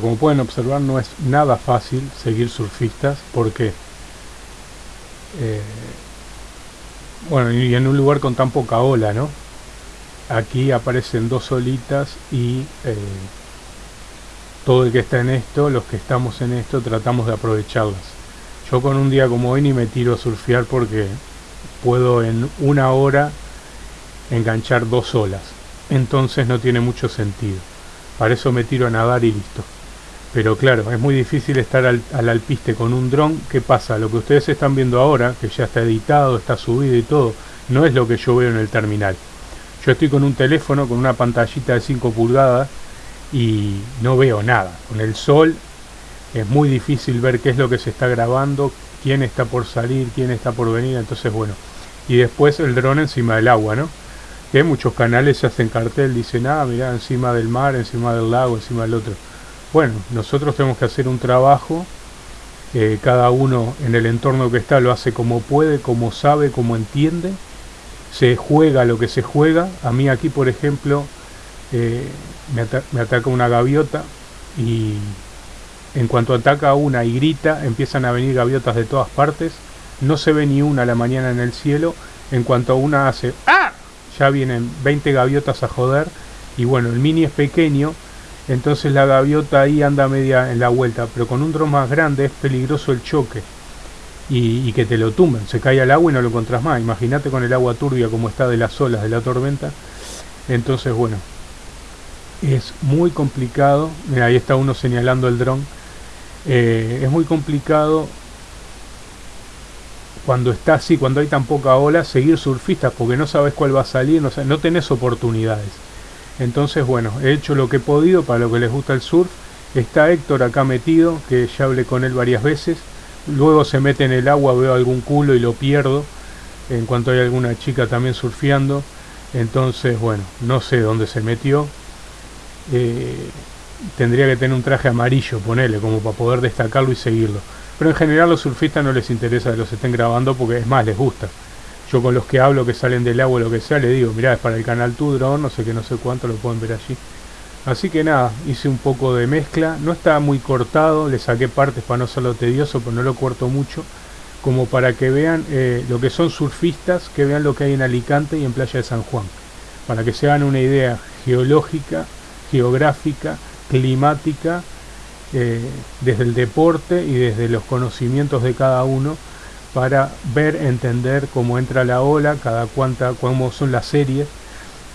Como pueden observar no es nada fácil seguir surfistas porque eh, bueno, y en un lugar con tan poca ola, ¿no? Aquí aparecen dos olitas y eh, todo el que está en esto, los que estamos en esto, tratamos de aprovecharlas. Yo con un día como hoy ni me tiro a surfear porque puedo en una hora enganchar dos olas. Entonces no tiene mucho sentido. Para eso me tiro a nadar y listo. Pero claro, es muy difícil estar al, alpiste con un dron. ¿Qué pasa? Lo que ustedes están viendo ahora, que ya está editado, está subido y todo, no es lo que yo veo en el terminal. Yo estoy con un teléfono, con una pantallita de 5 pulgadas y no veo nada. Con el sol es muy difícil ver qué es lo que se está grabando, quién está por salir, quién está por venir. Entonces, bueno. Y después el dron encima del agua, ¿no? Que muchos canales se hacen cartel, dicen, ah, mira, encima del mar, encima del lago, encima del otro. Bueno, nosotros tenemos que hacer un trabajo, eh, cada uno en el entorno que está lo hace como puede, como sabe, como entiende, se juega lo que se juega. A mí aquí, por ejemplo, eh, me, me ataca una gaviota y en cuanto ataca una y grita, empiezan a venir gaviotas de todas partes. No se ve ni una a la mañana en el cielo. En cuanto una hace ¡Ah! Ya vienen 20 gaviotas a joder. Y bueno, el mini es pequeño. Entonces la gaviota ahí anda media en la vuelta. Pero con un dron más grande es peligroso el choque. Y, que te lo tumben. Se cae al agua y no lo encontrás más. Imagínate con el agua turbia como está de las olas de la tormenta. Entonces, bueno, es muy complicado. Mira, ahí está uno señalando el dron. Eh, es muy complicado cuando está así, cuando hay tan poca ola, seguir surfistas porque no sabes cuál va a salir, no, no tenés oportunidades. Entonces, bueno, he hecho lo que he podido para lo que les gusta el surf. Está Héctor acá metido, que ya hablé con él varias veces. Luego se mete en el agua, veo algún culo y lo pierdo. En cuanto hay alguna chica también surfeando. Entonces, bueno, no sé dónde se metió. Eh, tendría que tener un traje amarillo, ponele, como para poder destacarlo y seguirlo. Pero en general los surfistas no les interesa que los estén grabando porque es más, les gusta. Yo con los que hablo que salen del agua o lo que sea, le digo, mirá, es para el canal Tu Drone, no sé qué, no sé cuánto, lo pueden ver allí. Así que nada, hice un poco de mezcla, no está muy cortado, le saqué partes para no hacerlo tedioso, pero no lo corto mucho, como para que vean eh, lo que son surfistas, que vean lo que hay en Alicante y en Playa de San Juan, para que se hagan una idea geológica, geográfica, climática, eh, desde el deporte y desde los conocimientos de cada uno para ver, entender cómo entra la ola, cada cuánta, cómo son las series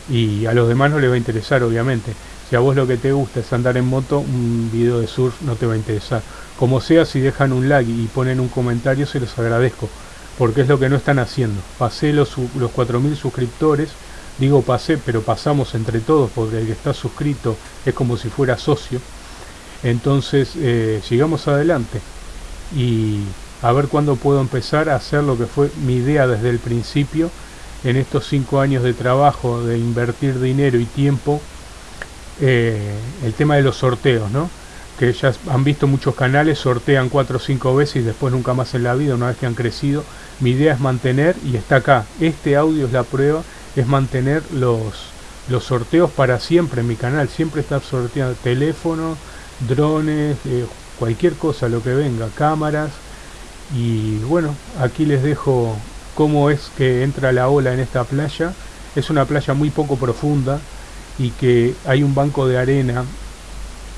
y a los demás no les va a interesar obviamente. Si a vos lo que te gusta es andar en moto, un video de surf no te va a interesar. Como sea, si dejan un like y ponen un comentario, se los agradezco, porque es lo que no están haciendo. Pasé los, los 4.000 suscriptores, digo pasé, pero pasamos entre todos, porque el que está suscrito es como si fuera socio. Entonces, eh, sigamos adelante. Y a ver cuándo puedo empezar a hacer lo que fue mi idea desde el principio en estos cinco años de trabajo, de invertir dinero y tiempo, eh, el tema de los sorteos, ¿no? Que ya han visto muchos canales, sortean cuatro o cinco veces y después nunca más en la vida, una vez que han crecido. Mi idea es mantener, y está acá, este audio es la prueba, es mantener los, los sorteos para siempre en mi canal, siempre estar sorteando teléfonos, drones, eh, cualquier cosa, lo que venga, cámaras, y bueno, aquí les dejo cómo es que entra la ola en esta playa. Es una playa muy poco profunda y que hay un banco de arena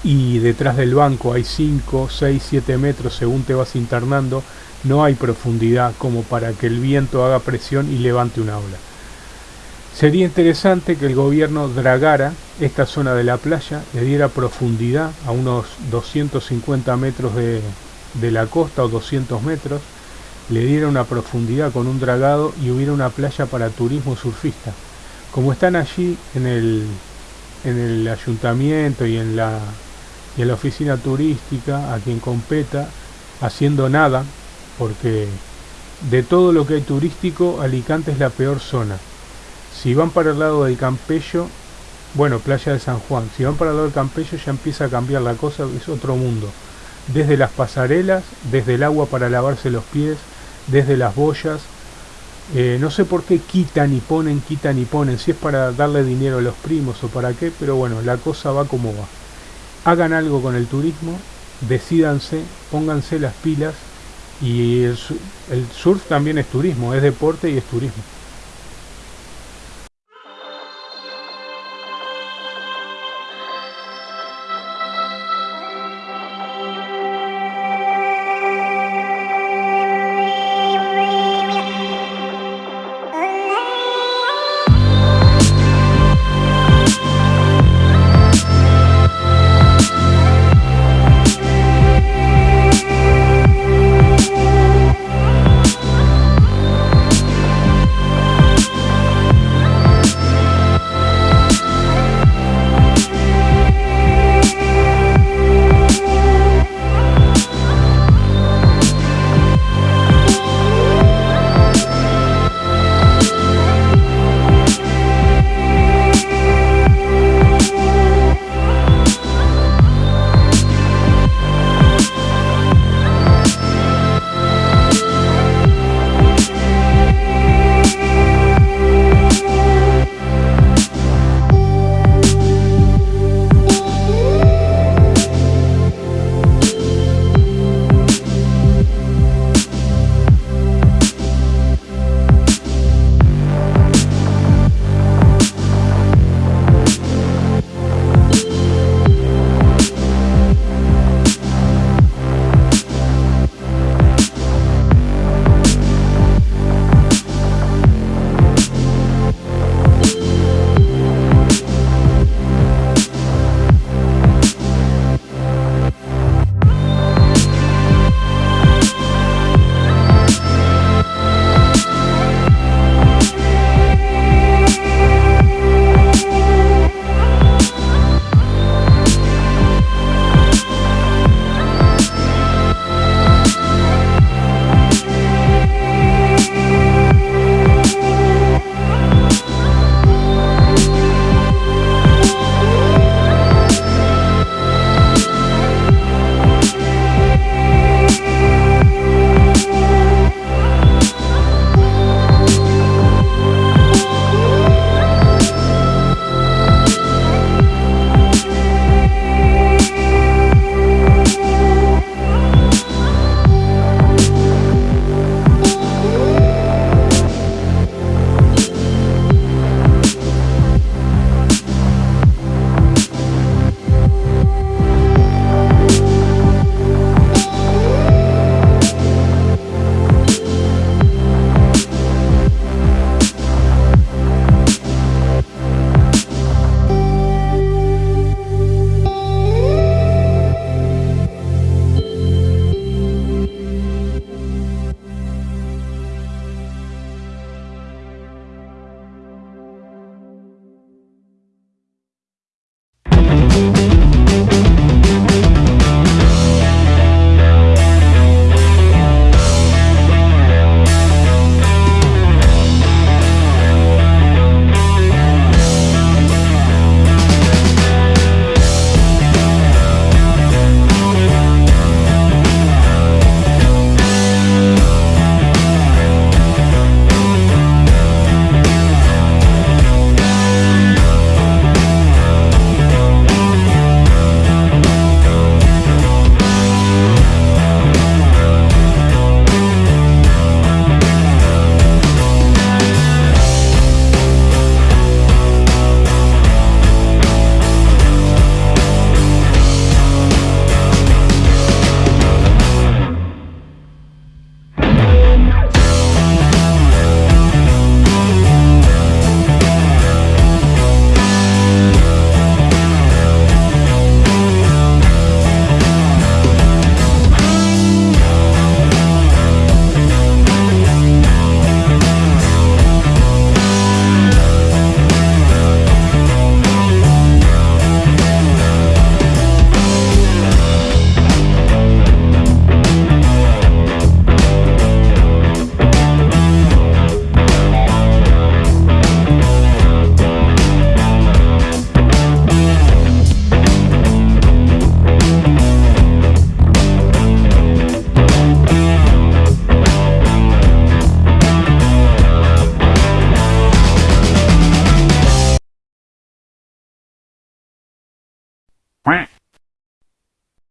y detrás del banco hay 5, 6, 7 metros según te vas internando. No hay profundidad como para que el viento haga presión y levante una ola. Sería interesante que el gobierno dragara esta zona de la playa, le diera profundidad a unos 250 metros de, de la costa o 200 metros, le diera una profundidad con un dragado y hubiera una playa para turismo surfista. Como están allí en el, en el ayuntamiento y en, la, y en la oficina turística, a quien competa, haciendo nada, porque de todo lo que hay turístico, Alicante es la peor zona. Si van para el lado del Campello, bueno, playa de San Juan, si van para el lado del Campello ya empieza a cambiar la cosa, es otro mundo desde las pasarelas, desde el agua para lavarse los pies, desde las boyas. Eh, no sé por qué quitan y ponen, quitan y ponen, si es para darle dinero a los primos o para qué, pero bueno, la cosa va como va. hagan algo con el turismo, decídanse, pónganse las pilas y el, el surf también es turismo, es deporte y es turismo.